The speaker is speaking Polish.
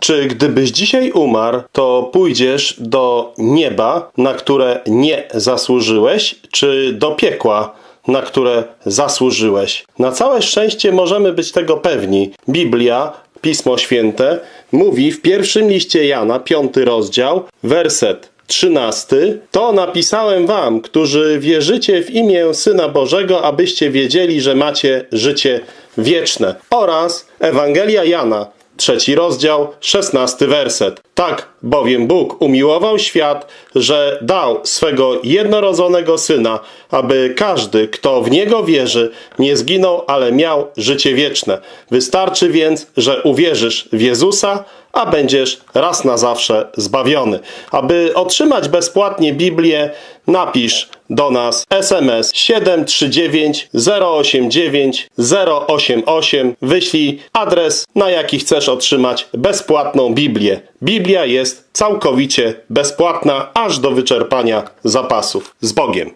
Czy gdybyś dzisiaj umarł, to pójdziesz do nieba, na które nie zasłużyłeś, czy do piekła, na które zasłużyłeś? Na całe szczęście możemy być tego pewni. Biblia, Pismo Święte, mówi w pierwszym liście Jana, piąty rozdział, werset 13. To napisałem wam, którzy wierzycie w imię Syna Bożego, abyście wiedzieli, że macie życie wieczne. Oraz Ewangelia Jana, trzeci rozdział, szesnasty werset. Tak bowiem Bóg umiłował świat, że dał swego jednorodzonego Syna, aby każdy, kto w Niego wierzy, nie zginął, ale miał życie wieczne. Wystarczy więc, że uwierzysz w Jezusa, a będziesz raz na zawsze zbawiony. Aby otrzymać bezpłatnie Biblię, napisz do nas SMS 739 089 088. Wyślij adres, na jaki chcesz otrzymać bezpłatną Biblię. Biblia jest całkowicie bezpłatna, aż do wyczerpania zapasów. Z Bogiem.